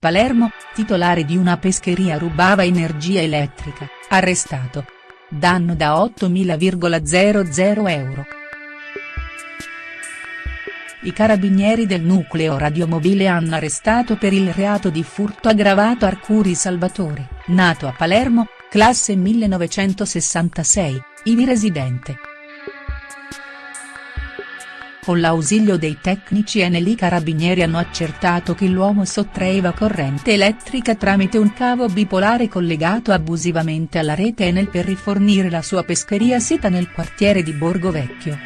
Palermo, titolare di una pescheria rubava energia elettrica, arrestato. Danno da 8.000,00 euro. I carabinieri del nucleo radiomobile hanno arrestato per il reato di furto aggravato Arcuri Salvatore, nato a Palermo, classe 1966, ivi residente. Con l'ausilio dei tecnici Enel i carabinieri hanno accertato che l'uomo sottraeva corrente elettrica tramite un cavo bipolare collegato abusivamente alla rete Enel per rifornire la sua pescheria sita nel quartiere di Borgo Vecchio.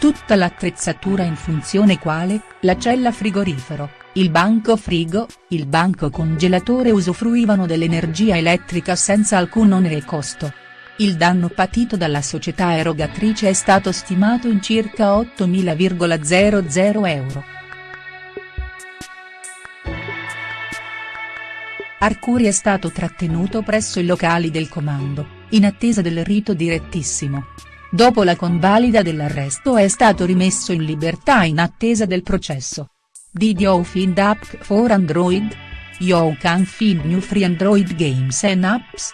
Tutta l'attrezzatura in funzione quale, la cella frigorifero, il banco frigo, il banco congelatore usufruivano dell'energia elettrica senza alcun onere e costo. Il danno patito dalla società erogatrice è stato stimato in circa 8.000,00 euro. Arcuri è stato trattenuto presso i locali del comando, in attesa del rito direttissimo. Dopo la convalida dell'arresto è stato rimesso in libertà in attesa del processo. Did you find app for Android? You can find new free Android games and apps.